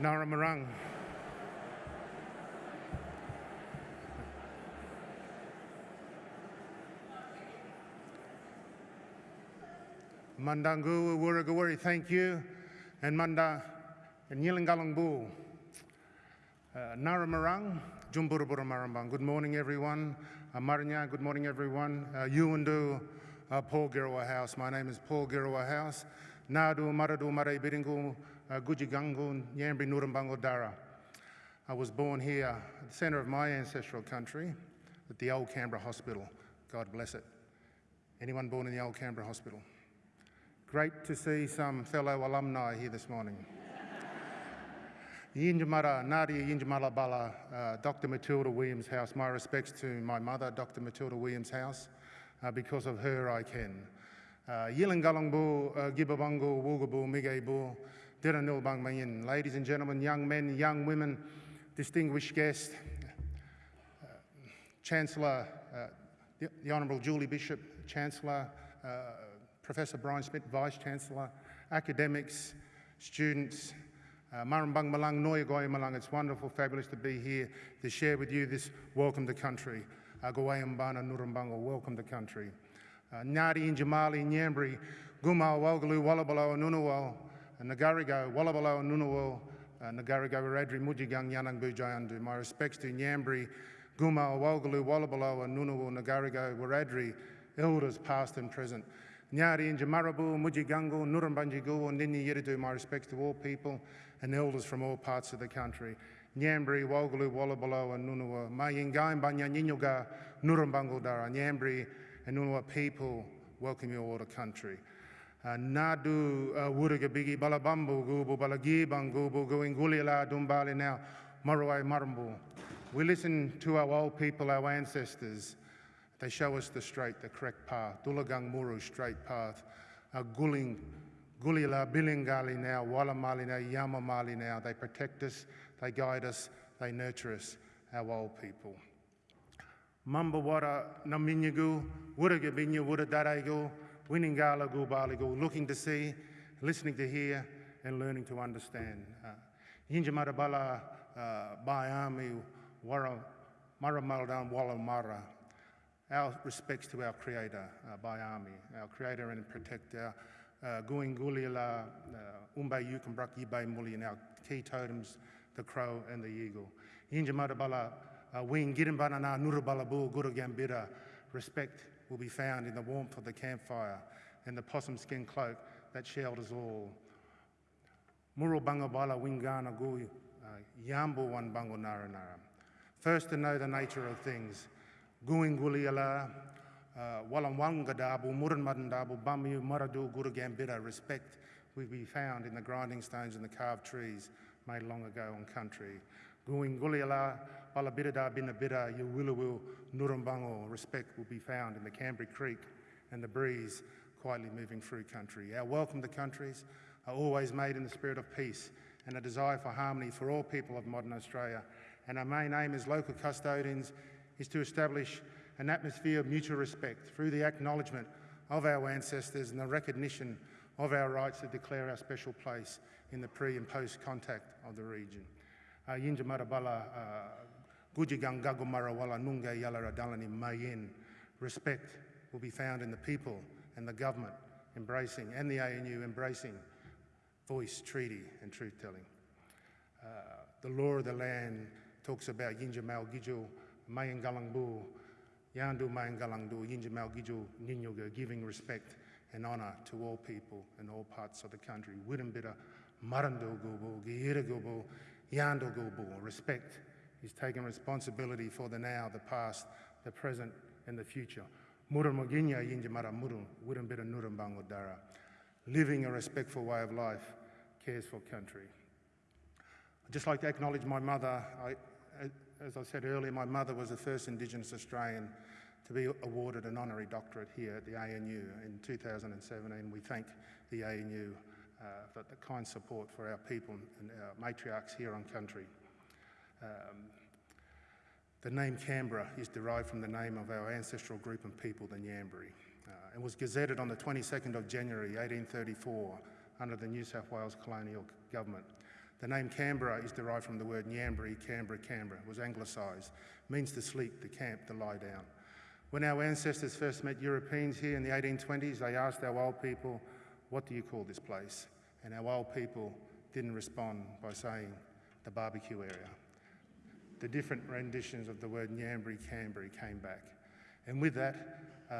Nara Marang. Mandangu Wurugawari, thank you. And Manda and Yilangalangbu. Uh, Nara Marang, Jumburubura Marambang. Good morning, everyone. Uh, Maranya, good morning, everyone. Uh, Yuandu, uh, Paul Girawa House. My name is Paul Girawa House. Nadu Maradu Marai Biringu, uh, Gujigangu, Yambri Nurambango Dara. I was born here at the centre of my ancestral country at the Old Canberra Hospital. God bless it. Anyone born in the Old Canberra Hospital? Great to see some fellow alumni here this morning. Yinjamara, Nadia Yinjamala Bala, uh, Dr. Matilda Williams House. My respects to my mother, Dr. Matilda Williams House. Uh, because of her, I can. Yilangalangbu, uh, Gibabangu, Wugabu, Migebu, Diranilbang Mayin. Ladies and gentlemen, young men, young women, distinguished guests, uh, Chancellor, uh, the, the Honourable Julie Bishop, Chancellor, uh, Professor Brian Schmidt, Vice Chancellor, academics, students, uh, Marambang Malang, Noyagoy Malang, it's wonderful, fabulous to be here to share with you this welcome to country. Agawayambana Nurumbango, welcome to country. Ngāti Injamali, Nyambri, Gumal, Walgalu, Wallabalo, Nunawal, Uh, Nagarigo, Wallabalo, Nunawal, uh, Nagarigo, Radri, Mujigang, Yanang Bujayandu. My respects to Nyambri, Gumal, Walgalu, Wallabalo, Nunawal, Nagarigo, Waradri, elders past and present. Nyari and Jamarabu, Mujigango, Nurumbanjigu, and Nini Yiridu, my respects to all people and elders from all parts of the country. Nyambri, Walgalu, Wallabalo, and Nunua, Mayingaim, Banya Ninyuga, Nurumbango Dara, Nyambri, and Nunua people welcome you all to country. Uh, Nadu Wurugabigi, Balabambu, Gubu, Balagibang, Gubu, Guingulila, Dumbali now, Marawai Marambu. We listen to our old people, our ancestors, they show us the straight, the correct path. Dulagang Muru, straight path. Uh, Guling, Gulila, Bilingali now, Walamali now, Yamamali now. They protect us, they guide us, they nurture us, our old people. Mamba wara naminyagu, wuraga binya wura daraigo, winingala looking to see, listening to hear, and learning to understand. Uh, Yinjamara bala uh, bayami wara maramaldan wala mara. Our respects to our Creator, uh, Bayami, our Creator and Protector, uh, Guing Gulila, Umbe Yukumbrak Yibai Muli, and our key totems, the crow and the eagle. Yinjamara bala wing Girimbana Nurabalabu Gurugambira, respect will be found in the warmth of the campfire and the possum skin cloak that shelters all. Murubangabala Wingana Gui uh, Yambu Wan Bango Naranara. First to know the nature of things. Guinguliala, uh, Wallamwangadabu, Muranmadandabu, Bamu, Maradu, Gurugambira, respect will be found in the grinding stones and the carved trees made long ago on country. Guinguliala, Balabirida, Binabida, Yuwilawu, Nurumbango, respect will be found in the Canberra Creek and the breeze quietly moving through country. Our welcome to countries are always made in the spirit of peace and a desire for harmony for all people of modern Australia. And our main aim as local custodians is to establish an atmosphere of mutual respect through the acknowledgement of our ancestors and the recognition of our rights to declare our special place in the pre and post contact of the region. Uh, Yinja Marabala, Gujigang uh, Respect will be found in the people and the government embracing, and the ANU embracing voice, treaty, and truth telling. Uh, the law of the land talks about Yinja Mal Giju, Mayangalangbu, Yandu Mayangalangdu, Yinja Mal Giju, Ninyoga, giving respect and honour to all people in all parts of the country. Wirumbira, Marando Gubu, Gira Gubu, Yando Gubu. Respect is taking responsibility for the now, the past, the present, and the future. Living a respectful way of life cares for country. I'd just like to acknowledge my mother. I, as I said earlier, my mother was the first Indigenous Australian to be awarded an honorary doctorate here at the ANU in 2017. We thank the ANU uh, for the kind support for our people and our matriarchs here on country. Um, the name Canberra is derived from the name of our ancestral group and people, the Nyambri, uh, and was gazetted on the 22nd of January 1834 under the New South Wales colonial government. The name Canberra is derived from the word Nyambri, Canberra, Canberra. Was anglicised, means to sleep, to camp, to lie down. When our ancestors first met Europeans here in the 1820s, they asked our old people, what do you call this place? And our old people didn't respond by saying the barbecue area. The different renditions of the word Nyambri, Canberra came back. And with that, uh,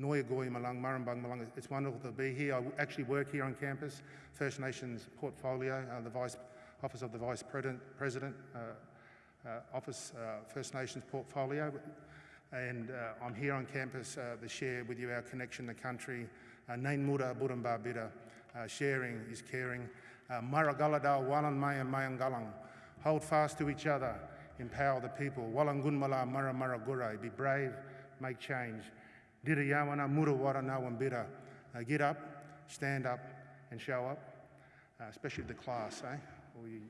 Noya Goy Malang, Murrumbung Malang, it's wonderful to be here. I actually work here on campus, First Nations portfolio, uh, the Vice Office of the Vice President, President uh, uh, Office, uh, First Nations portfolio. And uh, I'm here on campus to share with you our connection to country. Nain Mura Burumba Bida, sharing is caring. Maragaladal Walan Maya Mayangalang, hold fast to each other, empower the people. Walangunmala Mara Mara Gurai, be brave, make change. Dirayawana Murawara Nawambira, get up, stand up, and show up, uh, especially the class, eh? We,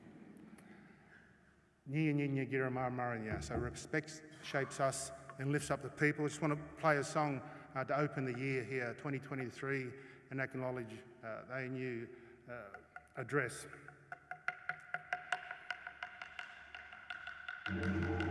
so respect shapes us and lifts up the people. I just want to play a song uh, to open the year here, 2023, and acknowledge uh, the ANU uh, address. Mm-hmm.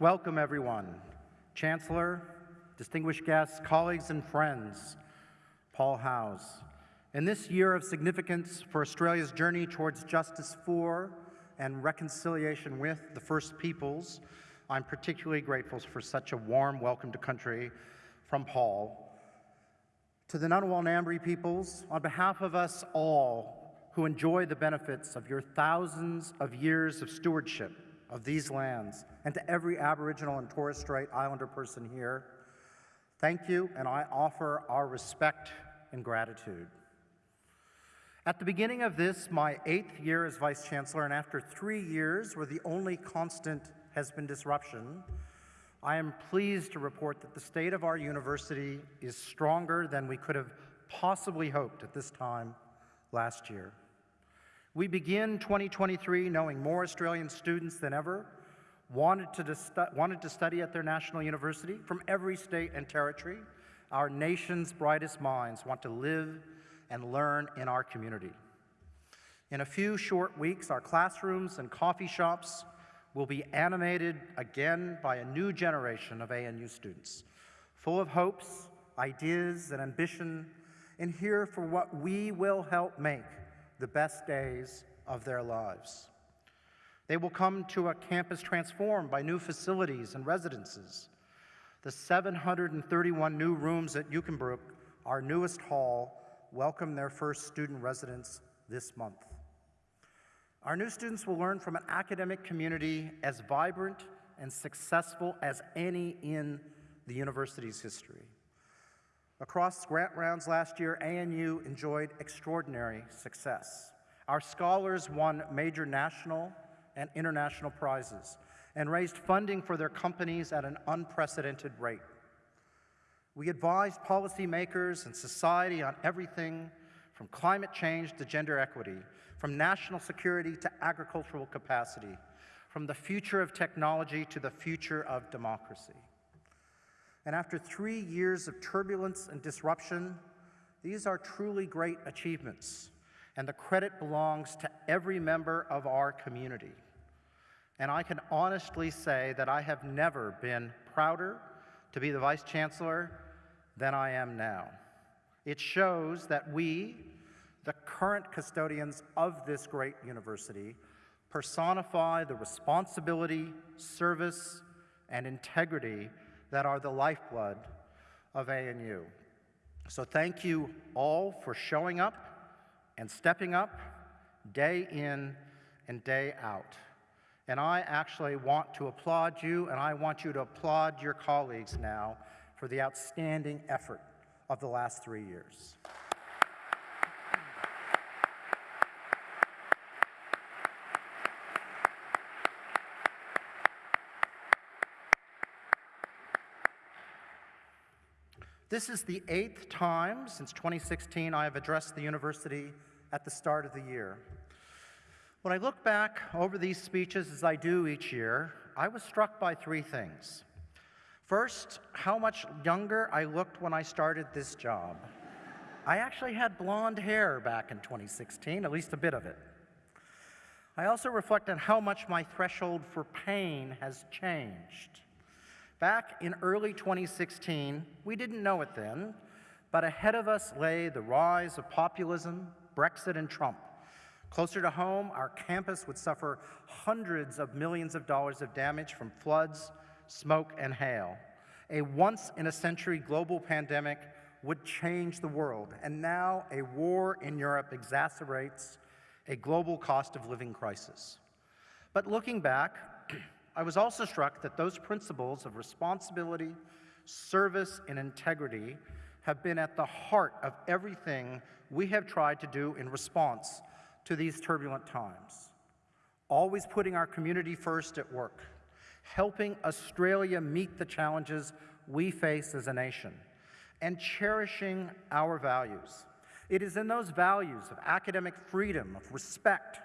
Welcome, everyone. Chancellor, distinguished guests, colleagues, and friends. Paul House. In this year of significance for Australia's journey towards justice for and reconciliation with the First Peoples, I'm particularly grateful for such a warm welcome to country from Paul. To the Ngunnawal peoples, on behalf of us all who enjoy the benefits of your thousands of years of stewardship, of these lands, and to every Aboriginal and Torres Strait Islander person here, thank you, and I offer our respect and gratitude. At the beginning of this, my eighth year as Vice Chancellor, and after three years where the only constant has been disruption, I am pleased to report that the state of our university is stronger than we could have possibly hoped at this time last year. We begin 2023 knowing more Australian students than ever wanted to, wanted to study at their national university from every state and territory. Our nation's brightest minds want to live and learn in our community. In a few short weeks, our classrooms and coffee shops will be animated again by a new generation of ANU students, full of hopes, ideas, and ambition, and here for what we will help make the best days of their lives. They will come to a campus transformed by new facilities and residences. The 731 new rooms at Yukembruk, our newest hall, welcome their first student residents this month. Our new students will learn from an academic community as vibrant and successful as any in the university's history. Across grant rounds last year, ANU enjoyed extraordinary success. Our scholars won major national and international prizes. and raised funding for their companies at an unprecedented rate. We advised policymakers and society on everything from climate change to gender equity, from national security to agricultural capacity, from the future of technology to the future of democracy. And after three years of turbulence and disruption, these are truly great achievements, and the credit belongs to every member of our community. And I can honestly say that I have never been prouder to be the Vice Chancellor than I am now. It shows that we, the current custodians of this great university, personify the responsibility, service, and integrity that are the lifeblood of ANU. So thank you all for showing up and stepping up day in and day out. And I actually want to applaud you, and I want you to applaud your colleagues now for the outstanding effort of the last three years. This is the eighth time since 2016 I have addressed the university at the start of the year. When I look back over these speeches as I do each year, I was struck by three things. First, how much younger I looked when I started this job. I actually had blonde hair back in 2016, at least a bit of it. I also reflect on how much my threshold for pain has changed. Back in early 2016, we didn't know it then, but ahead of us lay the rise of populism, Brexit, and Trump. Closer to home, our campus would suffer hundreds of millions of dollars of damage from floods, smoke, and hail. A once in a century global pandemic would change the world, and now a war in Europe exacerbates a global cost of living crisis. But looking back, I was also struck that those principles of responsibility, service, and integrity have been at the heart of everything we have tried to do in response to these turbulent times. Always putting our community first at work, helping Australia meet the challenges we face as a nation, and cherishing our values. It is in those values of academic freedom, of respect,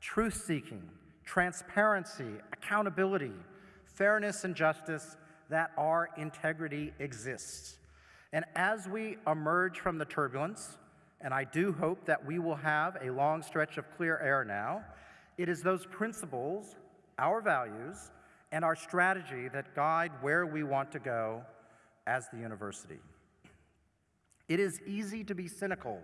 truth seeking, transparency, accountability, fairness, and justice that our integrity exists. And as we emerge from the turbulence, and I do hope that we will have a long stretch of clear air now, it is those principles, our values, and our strategy that guide where we want to go as the university. It is easy to be cynical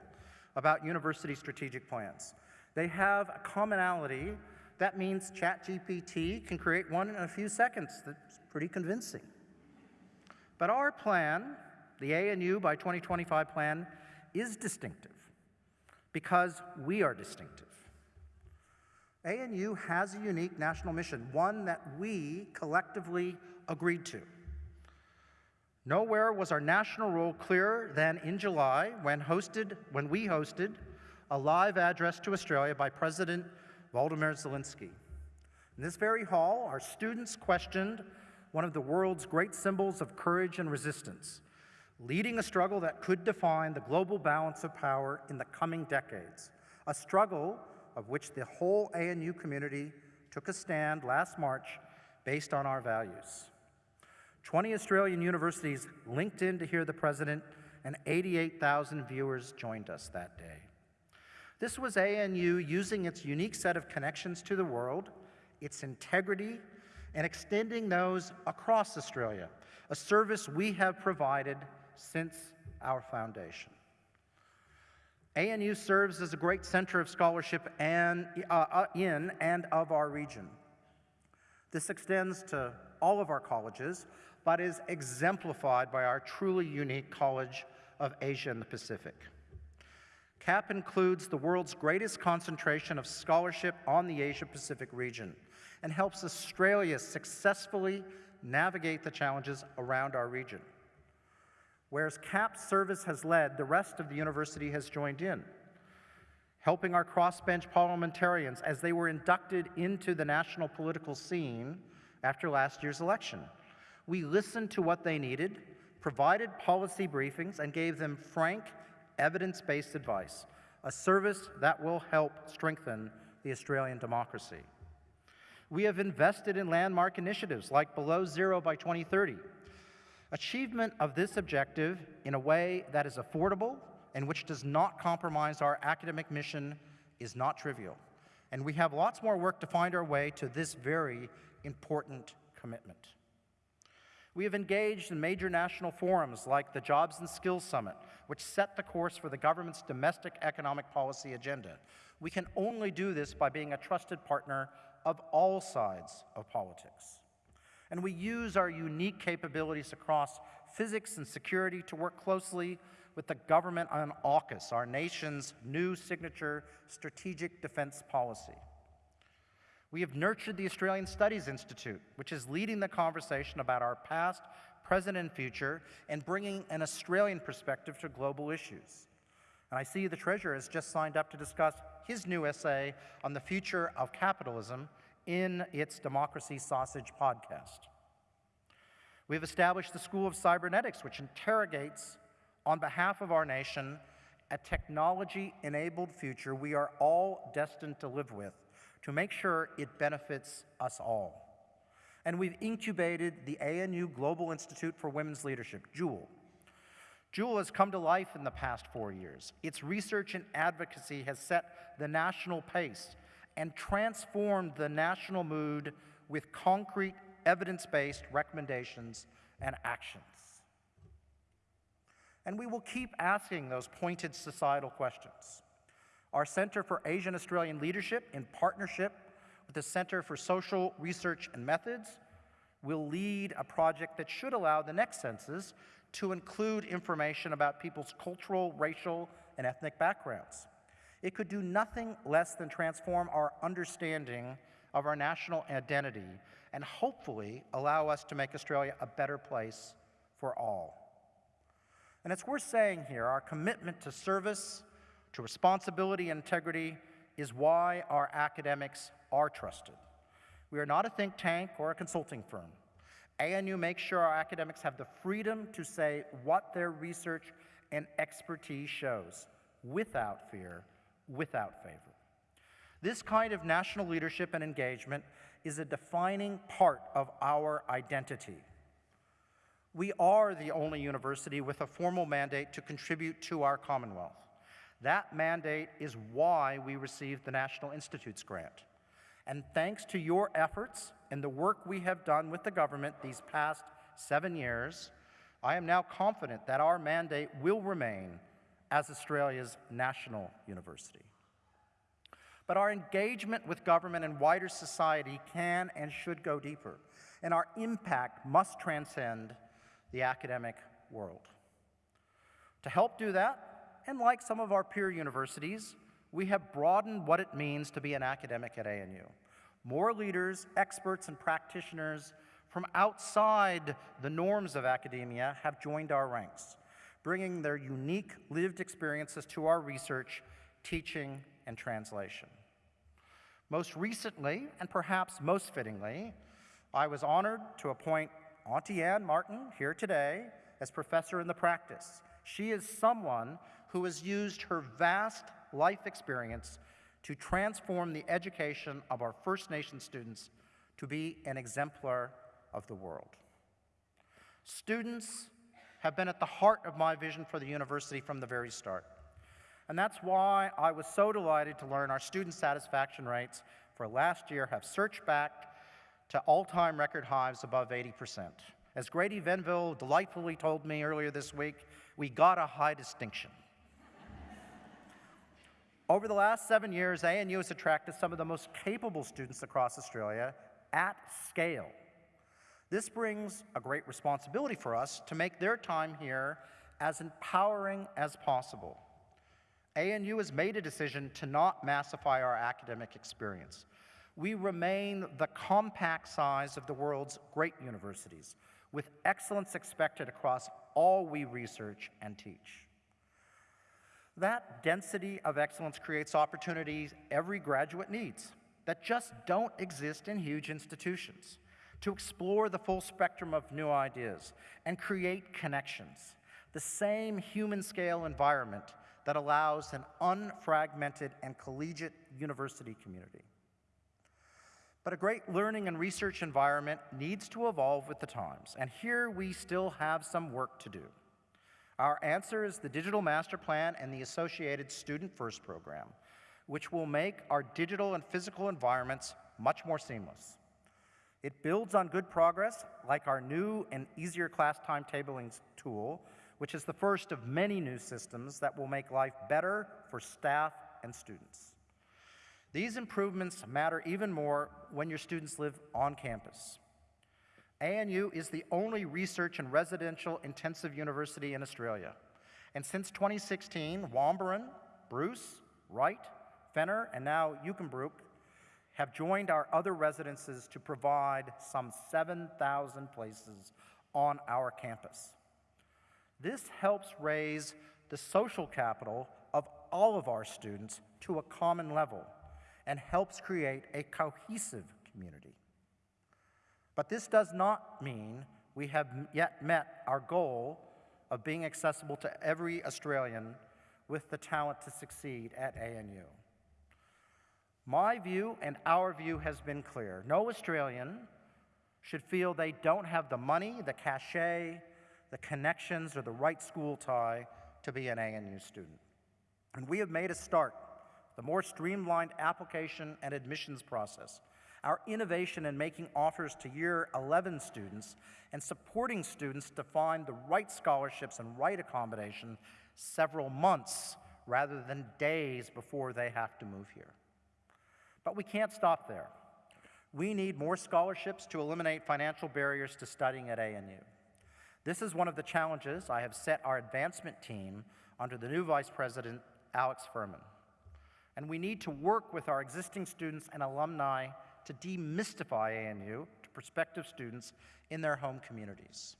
about university strategic plans. They have a commonality that means ChatGPT can create one in a few seconds. That's pretty convincing. But our plan, the ANU by 2025 plan, is distinctive because we are distinctive. ANU has a unique national mission, one that we collectively agreed to. Nowhere was our national role clearer than in July when, hosted, when we hosted a live address to Australia by President Volodymyr Zelensky. In this very hall, our students questioned one of the world's great symbols of courage and resistance, leading a struggle that could define the global balance of power in the coming decades, a struggle of which the whole ANU community took a stand last March based on our values. 20 Australian universities linked in to hear the president, and 88,000 viewers joined us that day. This was ANU using its unique set of connections to the world, its integrity, and extending those across Australia, a service we have provided since our foundation. ANU serves as a great center of scholarship and, uh, uh, in and of our region. This extends to all of our colleges, but is exemplified by our truly unique College of Asia and the Pacific. CAP includes the world's greatest concentration of scholarship on the Asia-Pacific region and helps Australia successfully navigate the challenges around our region. Whereas CAP's service has led, the rest of the university has joined in, helping our crossbench parliamentarians as they were inducted into the national political scene after last year's election. We listened to what they needed, provided policy briefings, and gave them frank, evidence based advice, a service that will help strengthen the Australian democracy. We have invested in landmark initiatives like Below Zero by 2030. Achievement of this objective in a way that is affordable and which does not compromise our academic mission is not trivial. And we have lots more work to find our way to this very important commitment. We have engaged in major national forums like the Jobs and Skills Summit, which set the course for the government's domestic economic policy agenda. We can only do this by being a trusted partner of all sides of politics. And we use our unique capabilities across physics and security to work closely with the government on AUKUS, our nation's new signature strategic defense policy. We have nurtured the Australian Studies Institute, which is leading the conversation about our past, present, and future, and bringing an Australian perspective to global issues. And I see the Treasurer has just signed up to discuss his new essay on the future of capitalism in its Democracy Sausage podcast. We've established the School of Cybernetics, which interrogates, on behalf of our nation, a technology enabled future we are all destined to live with to make sure it benefits us all. And we've incubated the ANU Global Institute for Women's Leadership, JULE. JULE has come to life in the past four years. Its research and advocacy has set the national pace and transformed the national mood with concrete, evidence based recommendations and actions. And we will keep asking those pointed societal questions. Our Center for Asian Australian Leadership, in partnership with the Center for Social Research and Methods, will lead a project that should allow the next census to include information about people's cultural, racial, and ethnic backgrounds. It could do nothing less than transform our understanding of our national identity and hopefully allow us to make Australia a better place for all. And it's worth saying here our commitment to service, to responsibility and integrity is why our academics are trusted. We are not a think tank or a consulting firm. ANU makes sure our academics have the freedom to say what their research and expertise shows without fear, without favor. This kind of national leadership and engagement is a defining part of our identity. We are the only university with a formal mandate to contribute to our Commonwealth. That mandate is why we received the National Institutes grant. And thanks to your efforts and the work we have done with the government these past seven years, I am now confident that our mandate will remain as Australia's national university. But our engagement with government and wider society can and should go deeper, and our impact must transcend the academic world. To help do that, and like some of our peer universities, we have broadened what it means to be an academic at ANU. More leaders, experts, and practitioners from outside the norms of academia have joined our ranks, bringing their unique lived experiences to our research, teaching, and translation. Most recently, and perhaps most fittingly, I was honored to appoint Auntie Anne Martin here today as professor in the practice. She is someone who has used her vast life experience to transform the education of our First Nation students to be an exemplar of the world. Students have been at the heart of my vision for the university from the very start. And that's why I was so delighted to learn our student satisfaction rates for last year have surged back to all time record highs above 80%. As Grady Venville delightfully told me earlier this week, we got a high distinction. Over the last seven years, ANU has attracted some of the most capable students across Australia at scale. This brings a great responsibility for us to make their time here as empowering as possible. ANU has made a decision to not massify our academic experience. We remain the compact size of the world's great universities, with excellence expected across all we research and teach. That density of excellence creates opportunities every graduate needs that just don't exist in huge institutions. to explore the full spectrum of new ideas and create connections, the same human scale environment that allows an unfragmented and collegiate university community. But a great learning and research environment needs to evolve with the times, and here we still have some work to do. Our answer is the Digital Master Plan and the associated Student First program, which will make our digital and physical environments much more seamless. It builds on good progress, like our new and easier class timetabling tool, which is the first of many new systems that will make life better for staff and students. These improvements matter even more when your students live on campus. ANU is the only research and residential intensive university in Australia. And since 2016, Wamburun, Bruce, Wright, Fenner, and now Yukembruk have joined our other residences to provide some 7,000 places on our campus. This helps raise the social capital of all of our students to a common level and helps create a cohesive community. But this does not mean we have yet met our goal of being accessible to every Australian with the talent to succeed at ANU. My view and our view has been clear. No Australian should feel they don't have the money, the cachet, the connections, or the right school tie to be an ANU student. And we have made a start, the more streamlined application and admissions process, our innovation in making offers to year 11 students and supporting students to find the right scholarships and right accommodation several months rather than days before they have to move here. But we can't stop there. We need more scholarships to eliminate financial barriers to studying at ANU. This is one of the challenges I have set our advancement team under the new Vice President, Alex Furman. And we need to work with our existing students and alumni to demystify ANU to prospective students in their home communities.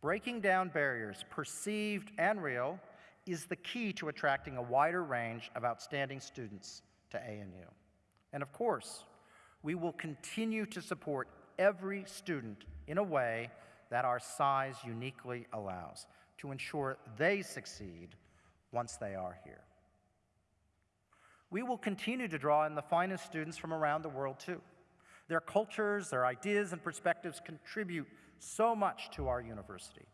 Breaking down barriers, perceived and real, is the key to attracting a wider range of outstanding students to ANU. And of course, we will continue to support every student in a way that our size uniquely allows to ensure they succeed once they are here. We will continue to draw in the finest students from around the world, too. Their cultures, their ideas, and perspectives contribute so much to our university.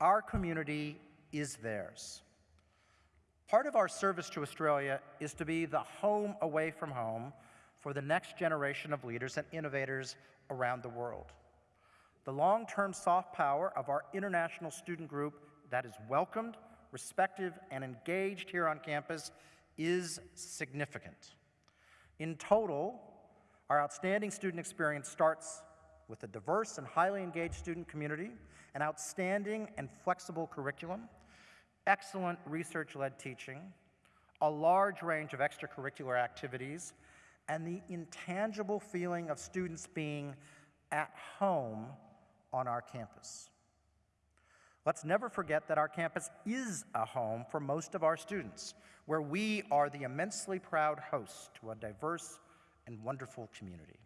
Our community is theirs. Part of our service to Australia is to be the home away from home for the next generation of leaders and innovators around the world. The long term soft power of our international student group that is welcomed, respected, and engaged here on campus is significant. In total, our outstanding student experience starts with a diverse and highly engaged student community, an outstanding and flexible curriculum, excellent research led teaching, a large range of extracurricular activities, and the intangible feeling of students being at home on our campus. Let's never forget that our campus is a home for most of our students, where we are the immensely proud host to a diverse and wonderful community.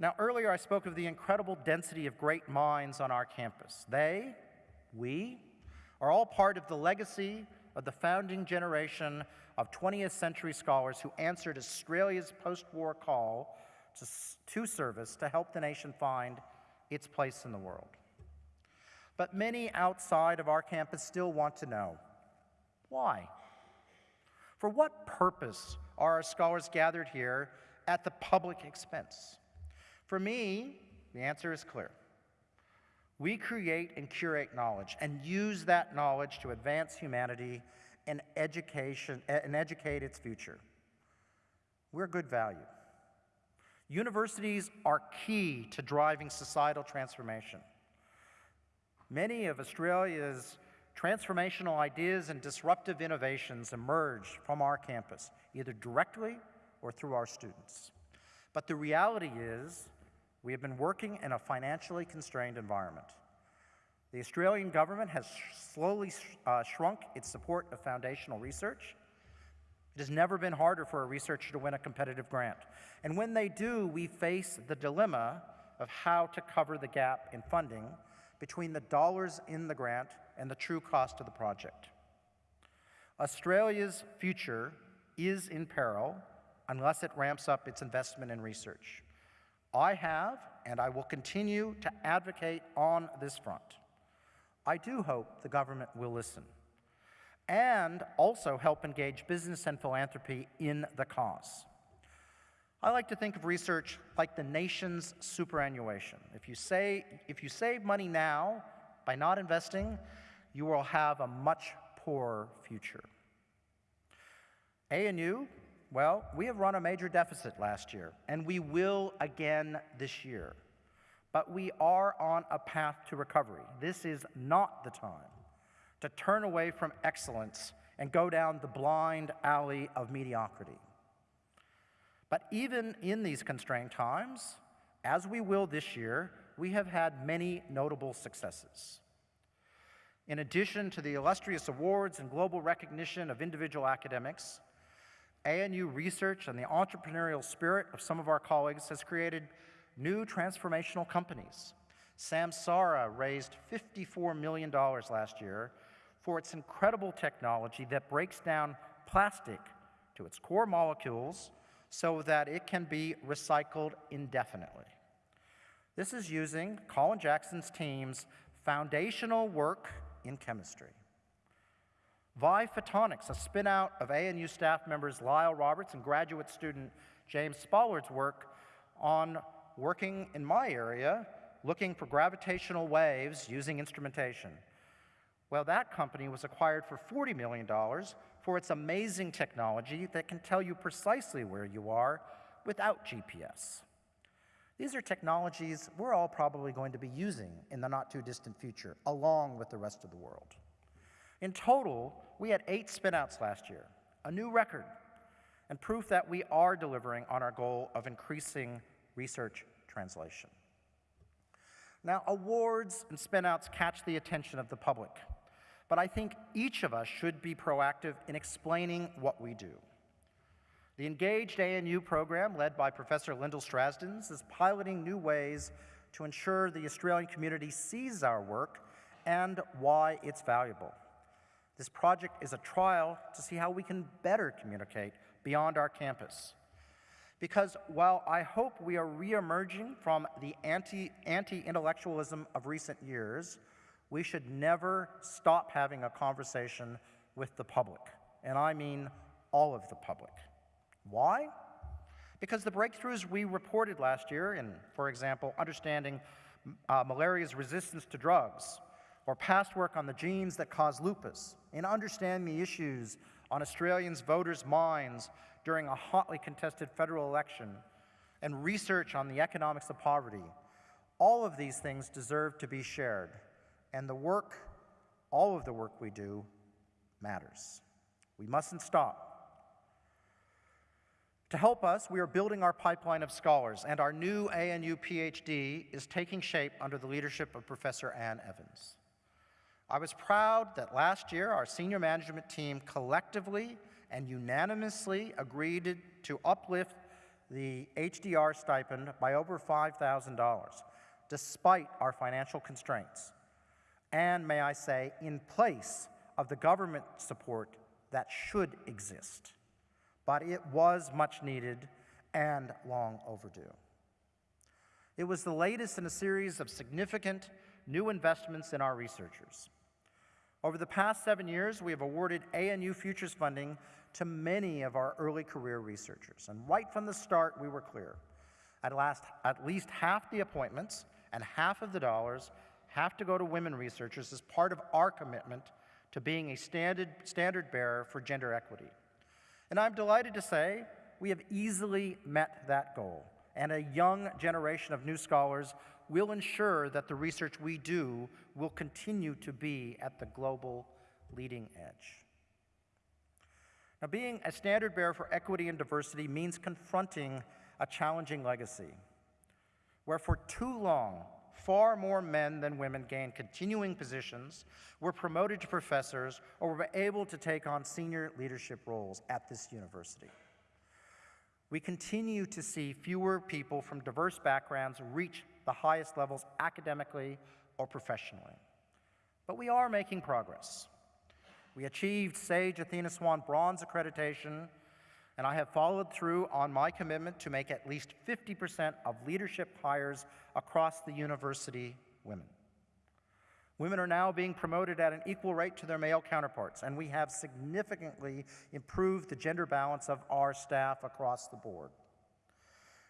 Now, earlier I spoke of the incredible density of great minds on our campus. They, we, are all part of the legacy of the founding generation of 20th century scholars who answered Australia's post war call to, to service to help the nation find its place in the world. But many outside of our campus still want to know why? For what purpose are our scholars gathered here at the public expense? For me, the answer is clear. We create and curate knowledge and use that knowledge to advance humanity and education eh, and educate its future. We're good value. Universities are key to driving societal transformation. Many of Australia's transformational ideas and disruptive innovations emerge from our campus, either directly or through our students. But the reality is, we have been working in a financially constrained environment. The Australian government has slowly uh, shrunk its support of foundational research, It has never been harder for a researcher to win a competitive grant. And when they do, we face the dilemma of how to cover the gap in funding between the dollars in the grant and the true cost of the project. Australia's future is in peril unless it ramps up its investment in research. I have, and I will continue to advocate on this front. I do hope the government will listen and also help engage business and philanthropy in the cause. I like to think of research like the nation's superannuation. If you, say, if you save money now by not investing, you will have a much poorer future. ANU, well, we have run a major deficit last year, and we will again this year. But we are on a path to recovery. This is not the time to turn away from excellence and go down the blind alley of mediocrity. But even in these constrained times, as we will this year, we have had many notable successes. In addition to the illustrious awards and global recognition of individual academics, ANU research and the entrepreneurial spirit of some of our colleagues has created new transformational companies. Samsara raised $54 million last year for its incredible technology that breaks down plastic to its core molecules so that it can be recycled indefinitely. This is using Colin Jackson's team's foundational work in chemistry. Vai Photonics, a spin-out of ANU staff members Lyle Roberts and graduate student James Spollard's work on working in my area, looking for gravitational waves using instrumentation. Well, that company was acquired for $40 million for its amazing technology that can tell you precisely where you are without GPS. These are technologies we're all probably going to be using in the not too distant future, along with the rest of the world. In total, we had eight spinouts last year, a new record, and proof that we are delivering on our goal of increasing research translation. Now, awards and spinouts catch the attention of the public, but I think each of us should be proactive in explaining what we do. The Engaged ANU program, led by Professor Lyndall Strazdins, is piloting new ways to ensure the Australian community sees our work and why it's valuable. This project is a trial to see how we can better communicate beyond our campus. Because while I hope we are re-emerging from the anti, anti-intellectualism of recent years, we should never stop having a conversation with the public. And I mean all of the public. Why? Because the breakthroughs we reported last year in, for example, understanding uh, malaria's resistance to drugs, or past work on the genes that cause lupus, in understanding the issues on Australians' voters' minds during a hotly contested federal election, and research on the economics of poverty, all of these things deserve to be shared. And the work, all of the work we do, matters. We mustn't stop. To help us, we are building our pipeline of scholars, and our new ANU PhD is taking shape under the leadership of Professor Ann Evans. I was proud that last year our senior management team collectively and unanimously agreed to uplift the HDR stipend by over $5,000, despite our financial constraints. And may I say, in place of the government support that should exist. But it was much needed and long overdue. It was the latest in a series of significant new investments in our researchers. Over the past seven years, we have awarded ANU Futures funding to many of our early career researchers. And right from the start, we were clear. At, last, at least half the appointments and half of the dollars have to go to women researchers as part of our commitment to being a standard, standard bearer for gender equity. And I'm delighted to say we have easily met that goal, and a young generation of new scholars will ensure that the research we do will continue to be at the global leading edge. Now, being a standard bearer for equity and diversity means confronting a challenging legacy, where for too long, far more men than women gain continuing positions, were promoted to professors, or were able to take on senior leadership roles at this university. We continue to see fewer people from diverse backgrounds reach the highest levels academically or professionally. But we are making progress. We achieved SAGE Athena Swan Bronze accreditation, and I have followed through on my commitment to make at least 50% of leadership hires across the university women. Women are now being promoted at an equal rate to their male counterparts, and we have significantly improved the gender balance of our staff across the board.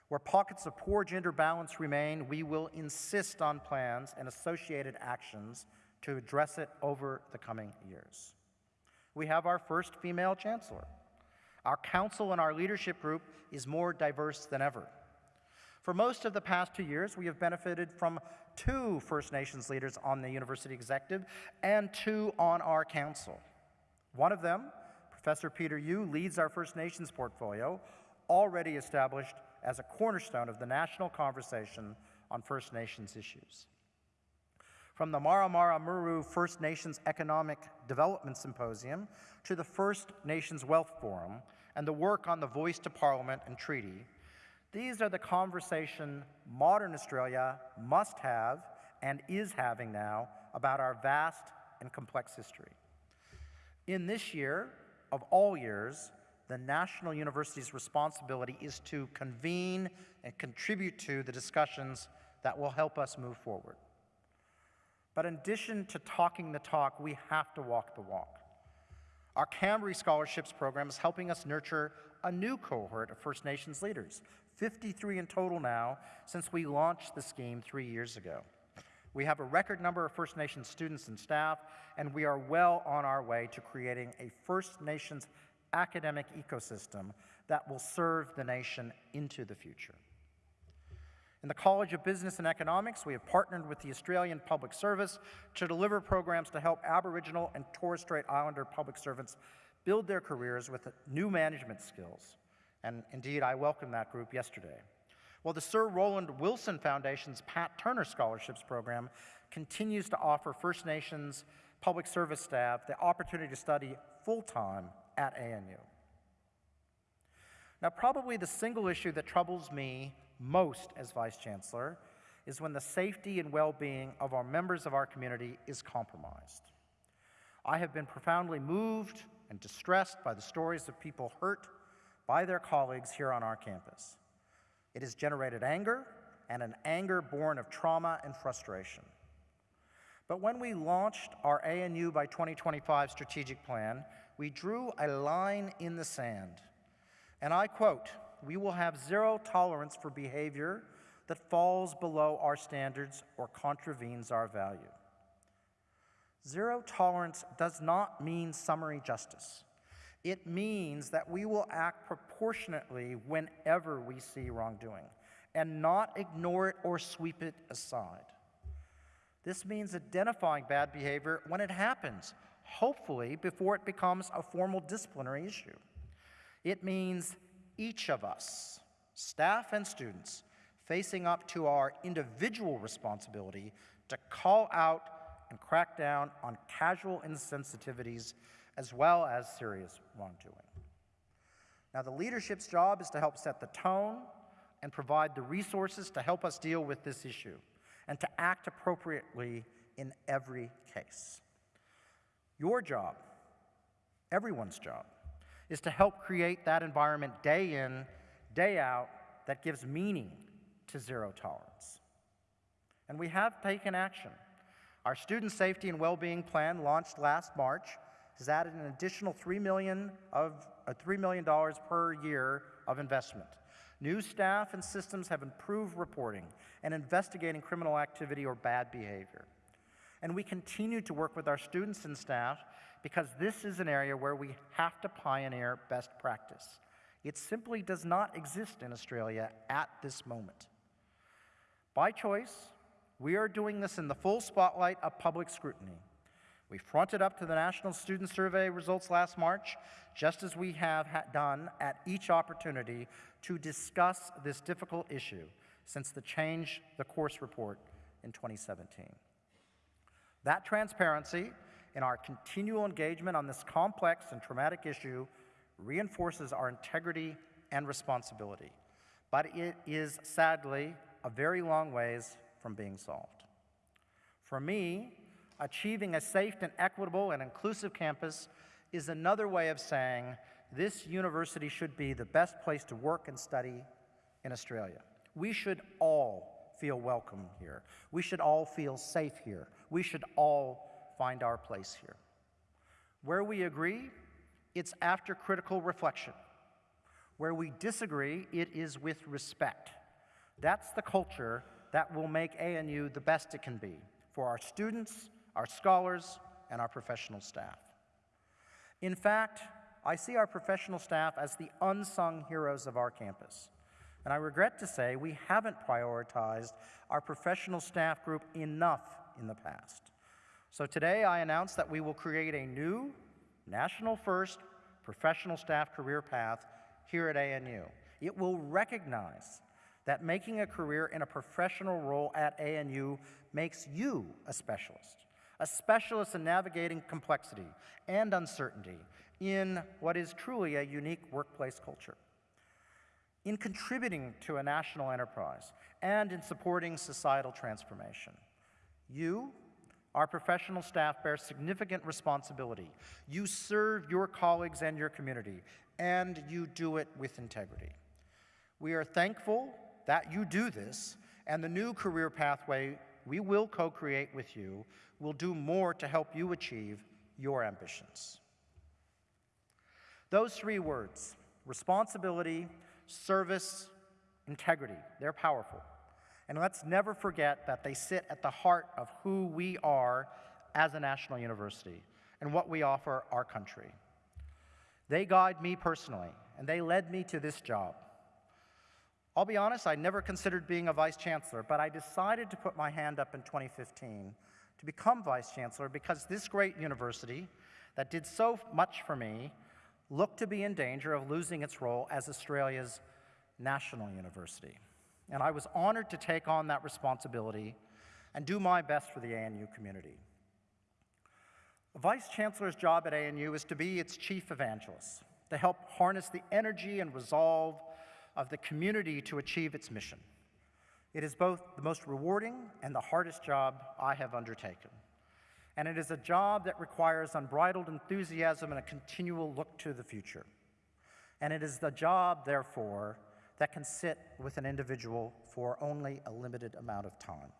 Where pockets of poor gender balance remain, we will insist on plans and associated actions to address it over the coming years. We have our first female chancellor. Our council and our leadership group is more diverse than ever. For most of the past two years, we have benefited from two First Nations leaders on the university executive and two on our council. One of them, Professor Peter Yu, leads our First Nations portfolio, already established as a cornerstone of the national conversation on First Nations issues. From the Mara Mara Muru First Nations Economic Development Symposium to the First Nations Wealth Forum and the work on the Voice to Parliament and Treaty, these are the conversation modern Australia must have and is having now about our vast and complex history. In this year, of all years, the National University's responsibility is to convene and contribute to the discussions that will help us move forward. But in addition to talking the talk, we have to walk the walk. Our Kambri Scholarships program is helping us nurture a new cohort of First Nations leaders, 53 in total now since we launched the scheme three years ago. We have a record number of First Nations students and staff, and we are well on our way to creating a First Nations academic ecosystem that will serve the nation into the future. In the College of Business and Economics, we have partnered with the Australian Public Service to deliver programs to help Aboriginal and Torres Strait Islander public servants build their careers with new management skills. And indeed, I welcomed that group yesterday. Well, the Sir Roland Wilson Foundation's Pat Turner Scholarships Program continues to offer First Nations public service staff the opportunity to study full-time at ANU. Now, probably the single issue that troubles me most as Vice Chancellor is when the safety and well being of our members of our community is compromised. I have been profoundly moved and distressed by the stories of people hurt by their colleagues here on our campus. It has generated anger, and an anger born of trauma and frustration. But when we launched our ANU by 2025 strategic plan, we drew a line in the sand. And I quote, we will have zero tolerance for behavior that falls below our standards or contravenes our value. Zero tolerance does not mean summary justice. It means that we will act proportionately whenever we see wrongdoing and not ignore it or sweep it aside. This means identifying bad behavior when it happens, hopefully before it becomes a formal disciplinary issue. It means each of us, staff and students, facing up to our individual responsibility to call out and crack down on casual insensitivities as well as serious wrongdoing. Now, the leadership's job is to help set the tone and provide the resources to help us deal with this issue and to act appropriately in every case. Your job, everyone's job, is to help create that environment day in, day out that gives meaning to zero tolerance. And we have taken action. Our student safety and well-being plan launched last March has added an additional 3 million, of, uh, $3 million per year of investment. New staff and systems have improved reporting and investigating criminal activity or bad behavior. And we continue to work with our students and staff because this is an area where we have to pioneer best practice. It simply does not exist in Australia at this moment. By choice, we are doing this in the full spotlight of public scrutiny. We fronted up to the National Student Survey results last March, just as we have done at each opportunity to discuss this difficult issue since the Change the Course report in 2017. That transparency in our continual engagement on this complex and traumatic issue reinforces our integrity and responsibility, but it is sadly a very long ways from being solved. For me, achieving a safe and equitable and inclusive campus is another way of saying this university should be the best place to work and study in Australia. We should all feel welcome here. We should all feel safe here. We should all find our place here. Where we agree, it's after critical reflection. Where we disagree, it is with respect. That's the culture that will make ANU the best it can be for our students, our scholars, and our professional staff. In fact, I see our professional staff as the unsung heroes of our campus. And I regret to say we haven't prioritized our professional staff group enough in the past. So today I announce that we will create a new, national first professional staff career path here at ANU. It will recognize that making a career in a professional role at ANU makes you a specialist, a specialist in navigating complexity and uncertainty in what is truly a unique workplace culture in contributing to a national enterprise, and in supporting societal transformation. You, our professional staff, bear significant responsibility. You serve your colleagues and your community, and you do it with integrity. We are thankful that you do this, and the new career pathway we will co create with you will do more to help you achieve your ambitions. Those three words responsibility, service, integrity. They're powerful. And let's never forget that they sit at the heart of who we are as a national university and what we offer our country. They guide me personally, and they led me to this job. I'll be honest, I never considered being a vice chancellor, but I decided to put my hand up in 2015 to become vice chancellor because this great university that did so much for me looked to be in danger of losing its role as Australia's national university. And I was honored to take on that responsibility and do my best for the ANU community. The Vice Chancellor's job at ANU is to be its chief evangelist, to help harness the energy and resolve of the community to achieve its mission. It is both the most rewarding and the hardest job I have undertaken and it is a job that requires unbridled enthusiasm and a continual look to the future. And it is the job, therefore, that can sit with an individual for only a limited amount of time.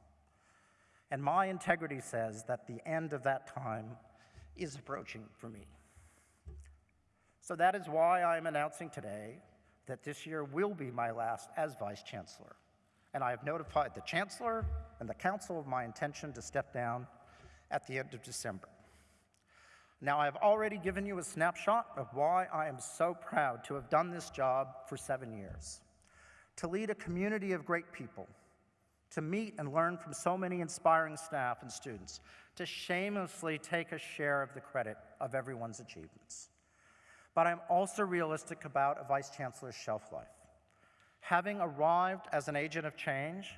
And my integrity says that the end of that time is approaching for me. So that is why I am announcing today that this year will be my last as Vice Chancellor. And I have notified the Chancellor and the Council of my intention to step down at the end of December. Now, I've already given you a snapshot of why I am so proud to have done this job for seven years. To lead a community of great people, to meet and learn from so many inspiring staff and students, to shamelessly take a share of the credit of everyone's achievements. But I'm also realistic about a Vice Chancellor's shelf life. Having arrived as an agent of change,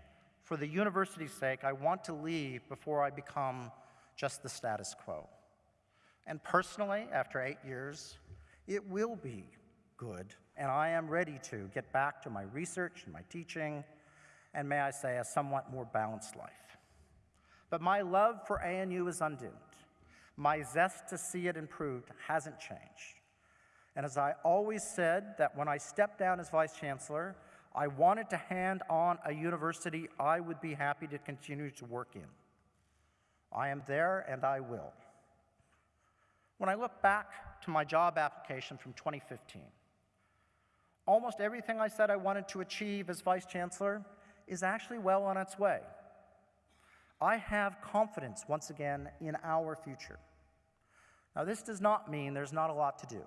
for the university's sake, I want to leave before I become just the status quo. And personally, after eight years, it will be good, and I am ready to get back to my research and my teaching, and may I say, a somewhat more balanced life. But my love for ANU is undimmed. My zest to see it improved hasn't changed. And as I always said, that when I stepped down as Vice Chancellor, I wanted to hand on a university I would be happy to continue to work in. I am there and I will. When I look back to my job application from 2015, almost everything I said I wanted to achieve as Vice Chancellor is actually well on its way. I have confidence, once again, in our future. Now, this does not mean there's not a lot to do.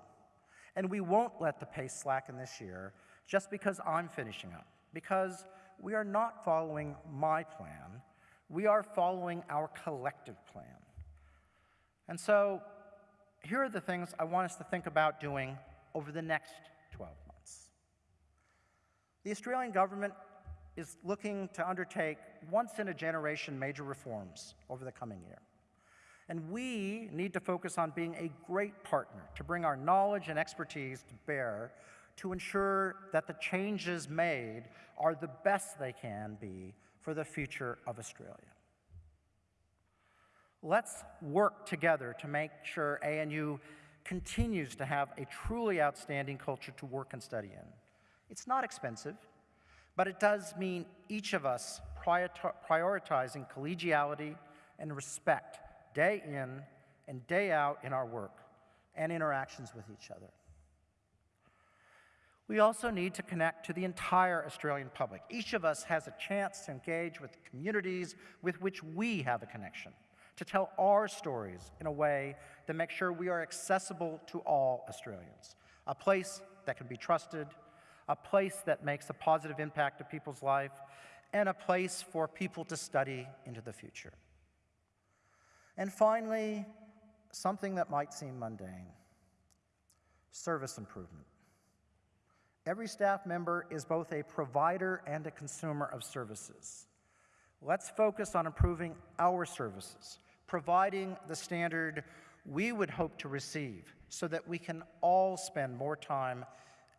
And we won't let the pace slacken this year just because I'm finishing up, because we are not following my plan, we are following our collective plan. And so, here are the things I want us to think about doing over the next 12 months. The Australian government is looking to undertake once in a generation major reforms over the coming year. And we need to focus on being a great partner to bring our knowledge and expertise to bear to ensure that the changes made are the best they can be for the future of Australia. Let's work together to make sure ANU continues to have a truly outstanding culture to work and study in. It's not expensive, but it does mean each of us prioritizing collegiality and respect day in and day out in our work and interactions with each other. We also need to connect to the entire Australian public. Each of us has a chance to engage with communities with which we have a connection, to tell our stories in a way that makes sure we are accessible to all Australians. A place that can be trusted, a place that makes a positive impact to people's life, and a place for people to study into the future. And finally, something that might seem mundane service improvement. Every staff member is both a provider and a consumer of services. Let's focus on improving our services, providing the standard we would hope to receive so that we can all spend more time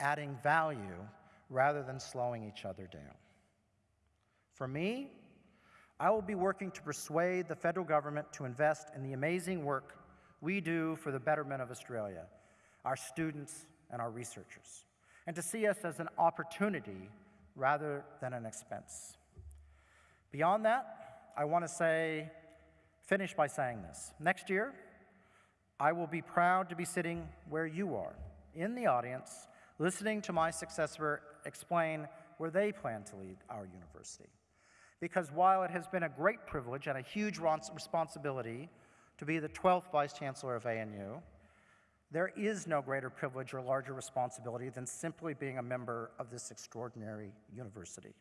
adding value rather than slowing each other down. For me, I will be working to persuade the federal government to invest in the amazing work we do for the betterment of Australia, our students, and our researchers, and to see us as an opportunity rather than an expense. Beyond that, I want to say, finish by saying this. Next year, I will be proud to be sitting where you are, in the audience, listening to my successor explain where they plan to lead our university because while it has been a great privilege and a huge responsibility to be the 12th Vice Chancellor of ANU, there is no greater privilege or larger responsibility than simply being a member of this extraordinary university.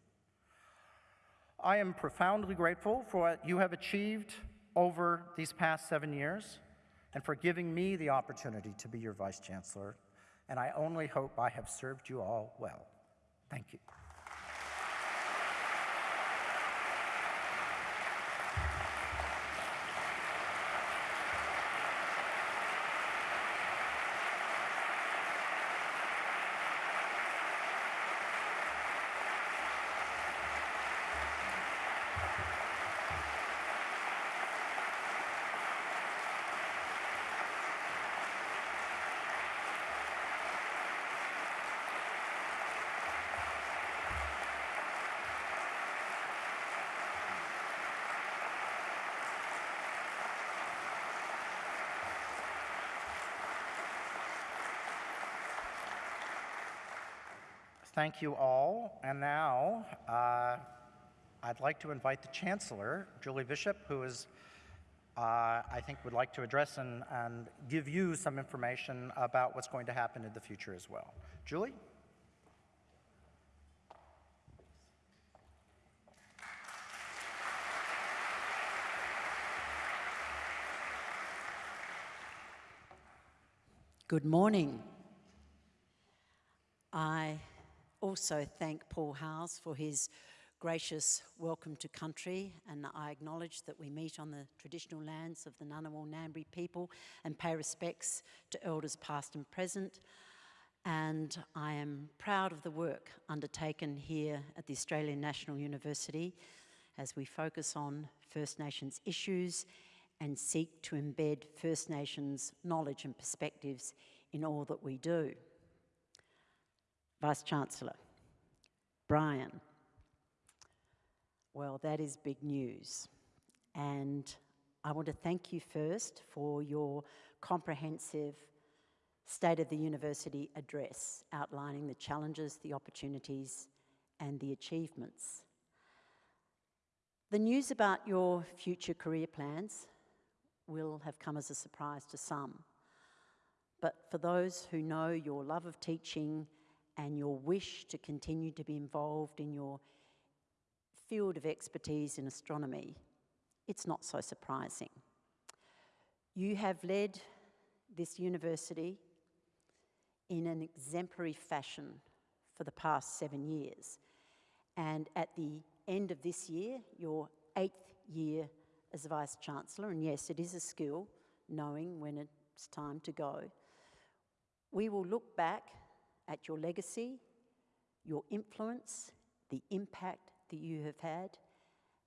I am profoundly grateful for what you have achieved over these past seven years and for giving me the opportunity to be your Vice Chancellor, and I only hope I have served you all well. Thank you. Thank you all. And now uh, I'd like to invite the Chancellor, Julie Bishop, who is, uh, I think, would like to address and, and give you some information about what's going to happen in the future as well. Julie? Good morning. I also thank Paul House for his gracious welcome to country, and I acknowledge that we meet on the traditional lands of the Ngunnawal Ngambri people and pay respects to elders past and present. And I am proud of the work undertaken here at the Australian National University as we focus on First Nations issues and seek to embed First Nations knowledge and perspectives in all that we do. Vice Chancellor, Brian. Well, that is big news. And I want to thank you first for your comprehensive State of the University address outlining the challenges, the opportunities, and the achievements. The news about your future career plans will have come as a surprise to some. But for those who know your love of teaching and your wish to continue to be involved in your field of expertise in astronomy, it's not so surprising. You have led this university in an exemplary fashion for the past seven years, And at the end of this year, your eighth year as Vice Chancellor, and yes, it is a skill knowing when it's time to go, we will look back at your legacy, your influence, the impact that you have had,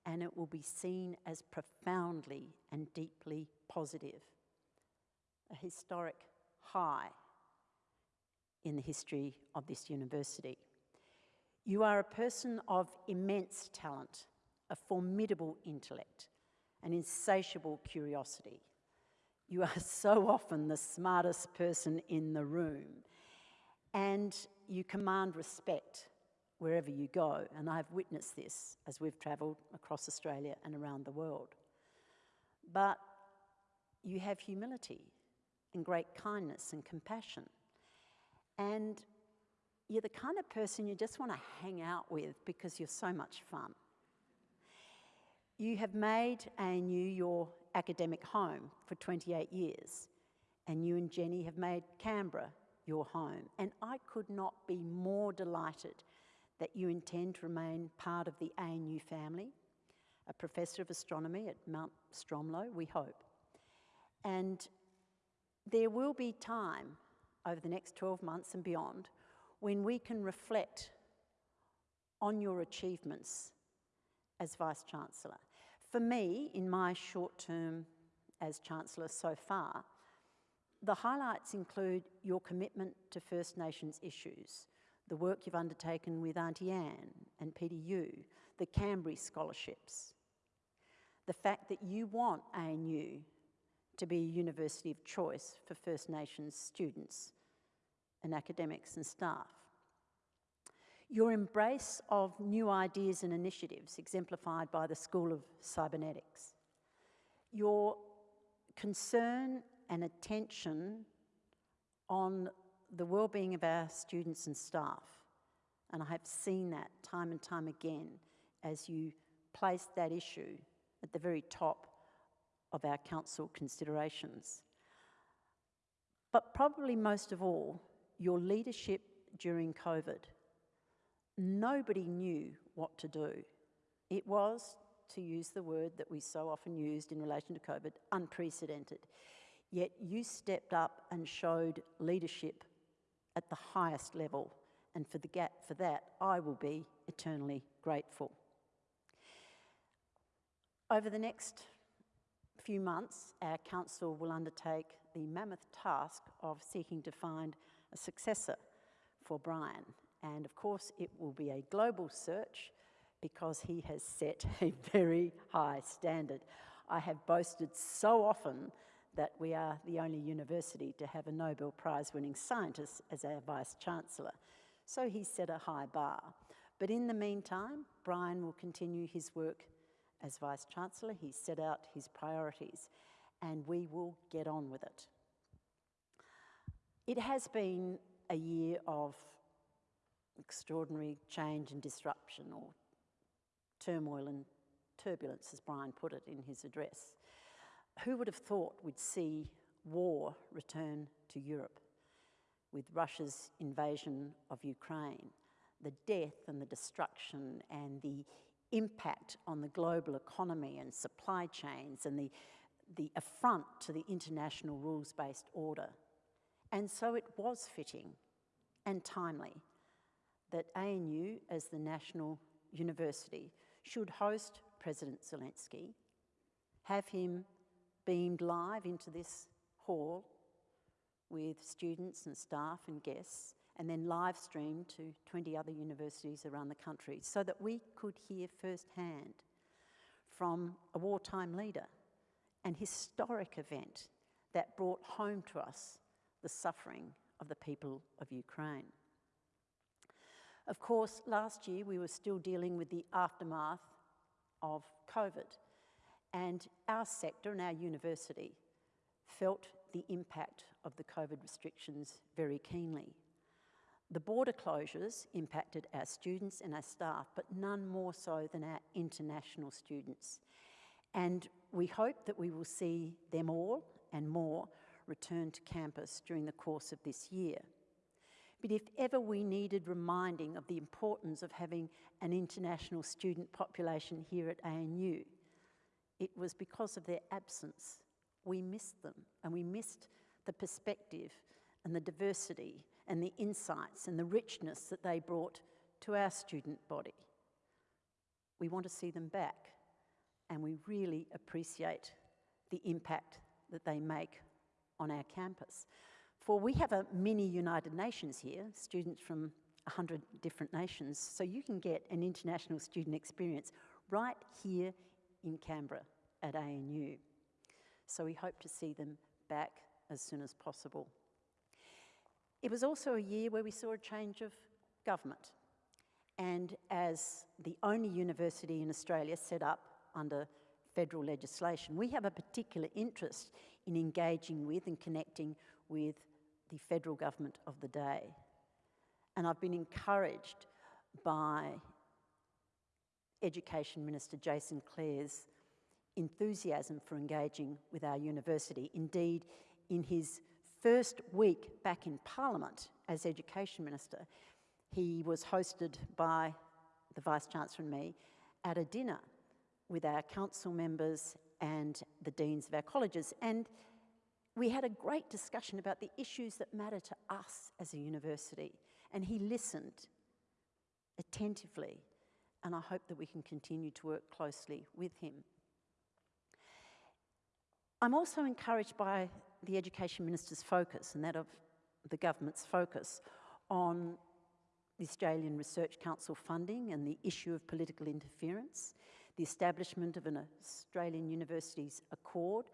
and it will be seen as profoundly and deeply positive. A historic high in the history of this university. You are a person of immense talent, a formidable intellect, an insatiable curiosity. You are so often the smartest person in the room, and you command respect wherever you go. And I've witnessed this as we've travelled across Australia and around the world. But you have humility and great kindness and compassion. And you're the kind of person you just want to hang out with because you're so much fun. You have made ANU your academic home for 28 years, and you and Jenny have made Canberra your home. And I could not be more delighted that you intend to remain part of the ANU family, a professor of astronomy at Mount Stromlo, we hope. And there will be time over the next 12 months and beyond when we can reflect on your achievements as Vice Chancellor. For me, in my short term as Chancellor so far, the highlights include your commitment to First Nations issues, the work you've undertaken with Auntie Anne and Peter Yu, the Kambri scholarships, the fact that you want ANU to be a university of choice for First Nations students and academics and staff. Your embrace of new ideas and initiatives exemplified by the School of Cybernetics. Your concern and attention on the well-being of our students and staff. And I have seen that time and time again as you place that issue at the very top of our council considerations. But probably most of all, your leadership during COVID. Nobody knew what to do. It was, to use the word that we so often used in relation to COVID, unprecedented. Yet you stepped up and showed leadership at the highest level, and for, the gap, for that I will be eternally grateful. Over the next few months, our council will undertake the mammoth task of seeking to find a successor for Brian. And of course, it will be a global search because he has set a very high standard. I have boasted so often that we are the only university to have a Nobel Prize winning scientist as our Vice Chancellor. So he set a high bar. But in the meantime, Brian will continue his work as Vice Chancellor. He's set out his priorities and we will get on with it. It has been a year of extraordinary change and disruption, or turmoil and turbulence, as Brian put it in his address. Who would have thought we'd see war return to Europe with Russia's invasion of Ukraine, the death and the destruction and the impact on the global economy and supply chains and the, the affront to the international rules-based order. And so it was fitting and timely that ANU, as the national university, should host President Zelensky, have him beamed live into this hall with students and staff and guests, and then live streamed to 20 other universities around the country so that we could hear firsthand from a wartime leader an historic event that brought home to us the suffering of the people of Ukraine. Of course, last year we were still dealing with the aftermath of COVID, and our sector and our university felt the impact of the COVID restrictions very keenly. The border closures impacted our students and our staff, but none more so than our international students. And we hope that we will see them all and more return to campus during the course of this year. But if ever we needed reminding of the importance of having an international student population here at ANU, it was because of their absence. We missed them and we missed the perspective and the diversity and the insights and the richness that they brought to our student body. We want to see them back and we really appreciate the impact that they make on our campus. For we have a mini United Nations here, students from 100 different nations, so you can get an international student experience right here in Canberra at ANU. So we hope to see them back as soon as possible. It was also a year where we saw a change of government. And as the only university in Australia set up under federal legislation, we have a particular interest in engaging with and connecting with the federal government of the day. And I've been encouraged by Education Minister Jason Clare's enthusiasm for engaging with our university. Indeed, in his first week back in Parliament as Education Minister, he was hosted by the Vice Chancellor and me at a dinner with our council members and the deans of our colleges. And we had a great discussion about the issues that matter to us as a university. And he listened attentively. And I hope that we can continue to work closely with him. I'm also encouraged by the Education Minister's focus and that of the government's focus on the Australian Research Council funding and the issue of political interference, the establishment of an Australian Universities Accord,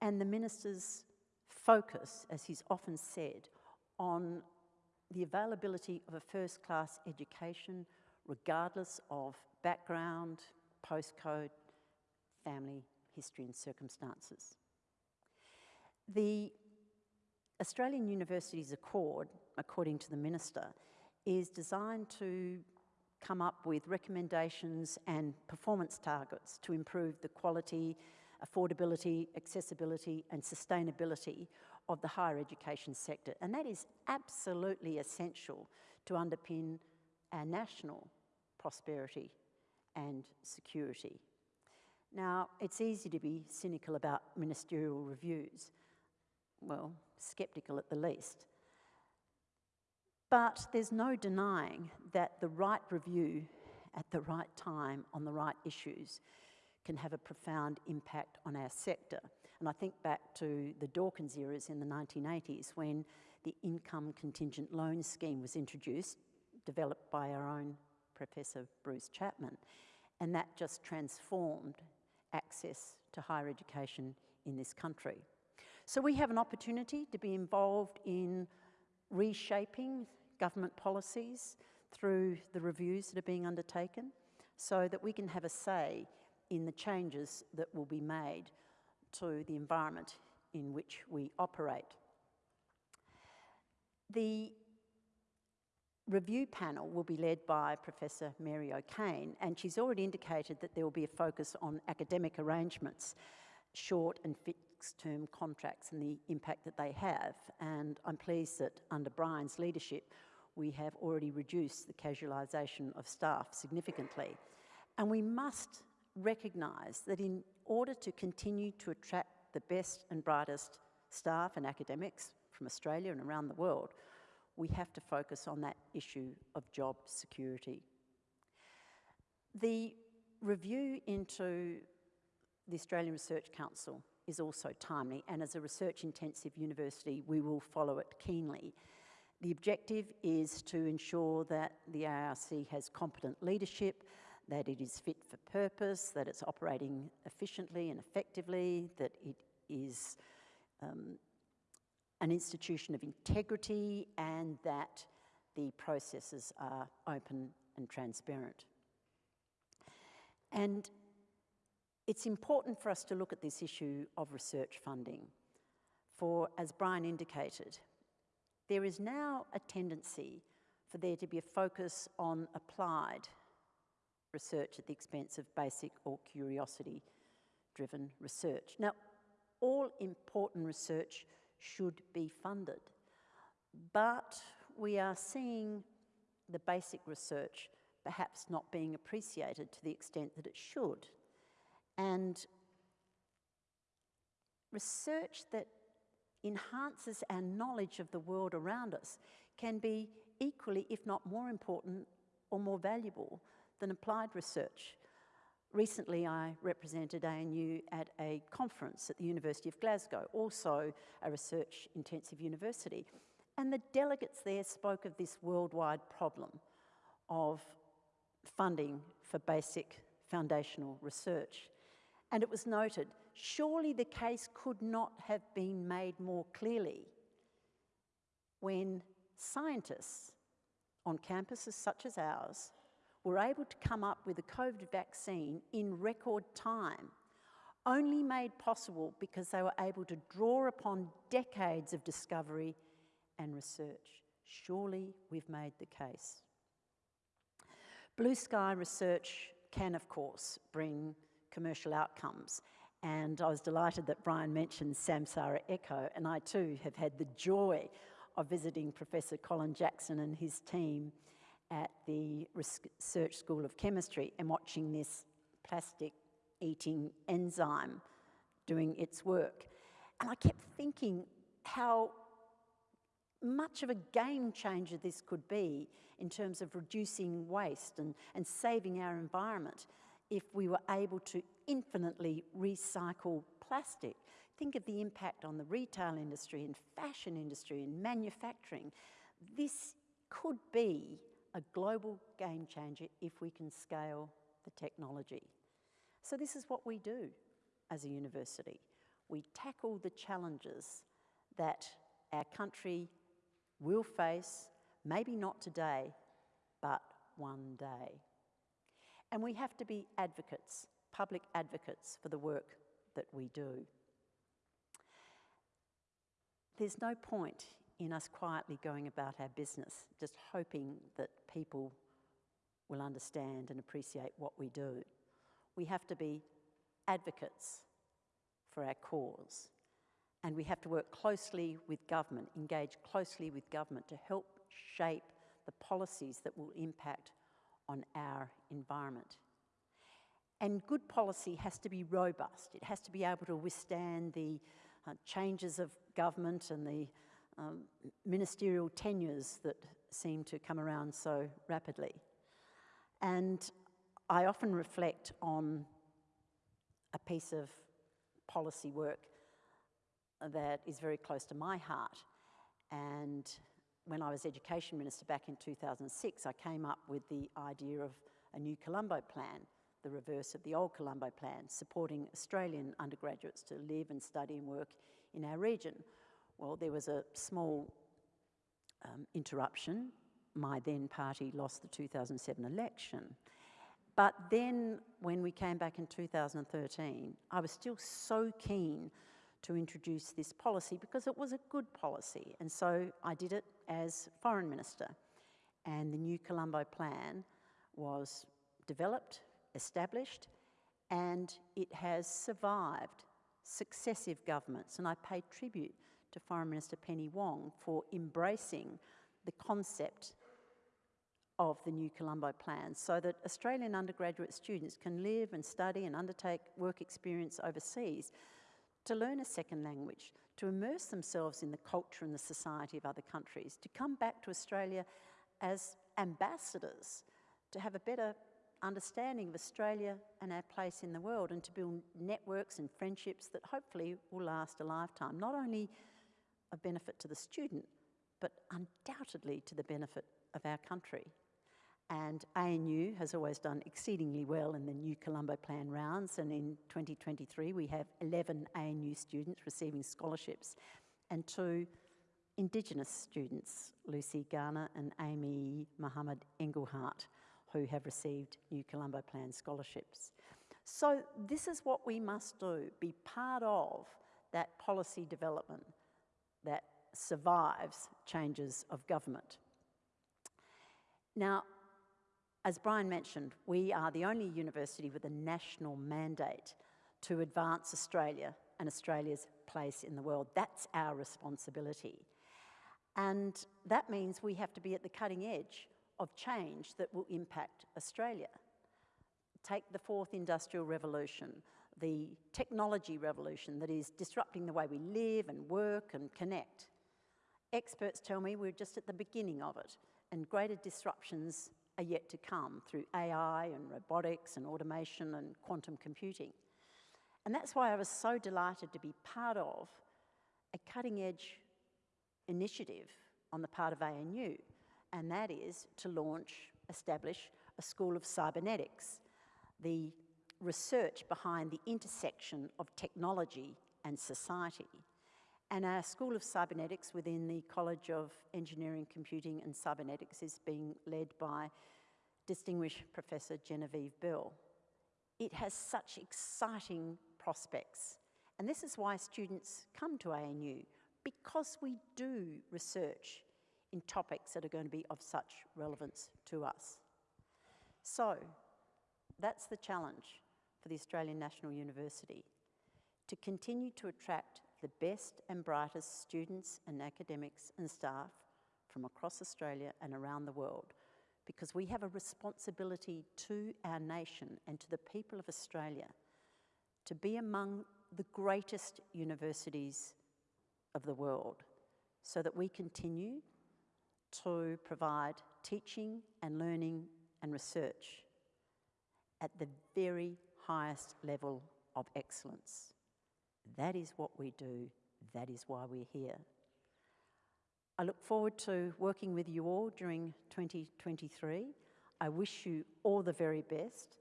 and the Minister's focus, as he's often said, on the availability of a first class education regardless of background, postcode, family history, and circumstances. The Australian Universities Accord, according to the Minister, is designed to come up with recommendations and performance targets to improve the quality, affordability, accessibility and sustainability of the higher education sector. And that is absolutely essential to underpin our national prosperity and security. Now, it's easy to be cynical about ministerial reviews, well, sceptical at the least. But there's no denying that the right review at the right time on the right issues can have a profound impact on our sector. And I think back to the Dawkins eras in the 1980s when the income contingent loan scheme was introduced, developed by our own Professor Bruce Chapman. And that just transformed access to higher education in this country. So we have an opportunity to be involved in reshaping government policies through the reviews that are being undertaken so that we can have a say in the changes that will be made to the environment in which we operate. The review panel will be led by Professor Mary O'Kane, and she's already indicated that there will be a focus on academic arrangements, short and fixed term contracts, and the impact that they have. And I'm pleased that under Brian's leadership, we have already reduced the casualisation of staff significantly. And we must recognise that in order to continue to attract the best and brightest staff and academics from Australia and around the world, we have to focus on that issue of job security. The review into the Australian Research Council is also timely, and as a research intensive university, we will follow it keenly. The objective is to ensure that the ARC has competent leadership, that it is fit for purpose, that it's operating efficiently and effectively, that it is um, an institution of integrity and that the processes are open and transparent. And it's important for us to look at this issue of research funding. For, as Brian indicated, there is now a tendency for there to be a focus on applied research at the expense of basic or curiosity driven research. Now, all important research should be funded. But we are seeing the basic research perhaps not being appreciated to the extent that it should. And research that enhances our knowledge of the world around us can be equally, if not more important or more valuable than applied research. Recently, I represented ANU at a conference at the University of Glasgow, also a research intensive university. And the delegates there spoke of this worldwide problem of funding for basic foundational research. And it was noted, surely the case could not have been made more clearly when scientists on campuses such as ours were able to come up with a COVID vaccine in record time, only made possible because they were able to draw upon decades of discovery and research. Surely we've made the case. Blue sky research can, of course, bring commercial outcomes. And I was delighted that Brian mentioned Samsara Eco, and I too have had the joy of visiting Professor Colin Jackson and his team at the Research School of Chemistry and watching this plastic eating enzyme doing its work. And I kept thinking how much of a game changer this could be in terms of reducing waste and, and saving our environment if we were able to infinitely recycle plastic. Think of the impact on the retail industry and fashion industry and manufacturing. This could be a global game changer if we can scale the technology. So this is what we do as a university. We tackle the challenges that our country will face, maybe not today, but one day. And we have to be advocates, public advocates for the work that we do. There's no point in us quietly going about our business, just hoping that people will understand and appreciate what we do. We have to be advocates for our cause. And we have to work closely with government, engage closely with government to help shape the policies that will impact on our environment. And good policy has to be robust. It has to be able to withstand the uh, changes of government and the um, ministerial tenures that seem to come around so rapidly. And I often reflect on a piece of policy work that is very close to my heart. And when I was Education Minister back in 2006, I came up with the idea of a new Colombo plan, the reverse of the old Colombo plan, supporting Australian undergraduates to live and study and work in our region. Well, there was a small um, interruption. My then party lost the 2007 election. But then, when we came back in 2013, I was still so keen to introduce this policy because it was a good policy. And so I did it as Foreign Minister. And the new Colombo Plan was developed, established, and it has survived successive governments. And I pay tribute to Foreign Minister Penny Wong for embracing the concept of the new Colombo Plan so that Australian undergraduate students can live and study and undertake work experience overseas to learn a second language, to immerse themselves in the culture and the society of other countries, to come back to Australia as ambassadors, to have a better understanding of Australia and our place in the world, and to build networks and friendships that hopefully will last a lifetime, not only of benefit to the student, but undoubtedly to the benefit of our country. And ANU has always done exceedingly well in the new Colombo Plan rounds. And in 2023, we have 11 ANU students receiving scholarships and two Indigenous students, Lucy Garner and Amy Muhammad Engelhart, who have received new Colombo Plan scholarships. So this is what we must do, be part of that policy development that survives changes of government. Now, as Brian mentioned, we are the only university with a national mandate to advance Australia and Australia's place in the world. That's our responsibility. And that means we have to be at the cutting edge of change that will impact Australia. Take the fourth industrial revolution, the technology revolution that is disrupting the way we live and work and connect. Experts tell me we're just at the beginning of it, and greater disruptions are yet to come through AI and robotics and automation and quantum computing. And that's why I was so delighted to be part of a cutting edge initiative on the part of ANU, and that is to launch, establish a School of Cybernetics, the research behind the intersection of technology and society. And our School of Cybernetics within the College of Engineering, Computing and Cybernetics is being led by distinguished Professor Genevieve Bell. It has such exciting prospects. And this is why students come to ANU, because we do research in topics that are going to be of such relevance to us. So, that's the challenge for the Australian National University to continue to attract the best and brightest students and academics and staff from across Australia and around the world because we have a responsibility to our nation and to the people of Australia to be among the greatest universities of the world so that we continue to provide teaching and learning and research at the very highest level of excellence. That is what we do, that is why we're here. I look forward to working with you all during 2023. I wish you all the very best,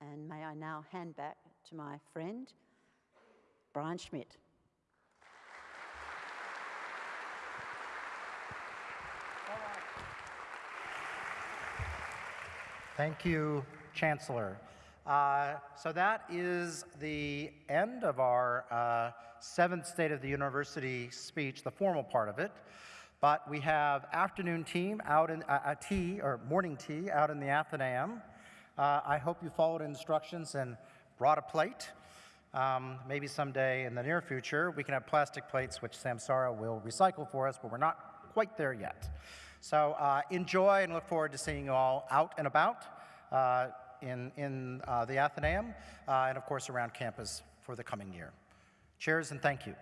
and may I now hand back to my friend, Brian Schmidt. Thank you, Chancellor. Uh, so that is the end of our uh, seventh State of the University speech, the formal part of it. But we have afternoon team out in uh, uh, tea or morning tea out in the Athenaeum. Uh, I hope you followed instructions and brought a plate. Um, maybe someday in the near future we can have plastic plates, which Samsara will recycle for us, but we're not quite there yet. So uh, enjoy and look forward to seeing you all out and about in, in uh, the Athenaeum uh, and, of course, around campus for the coming year. Cheers and thank you.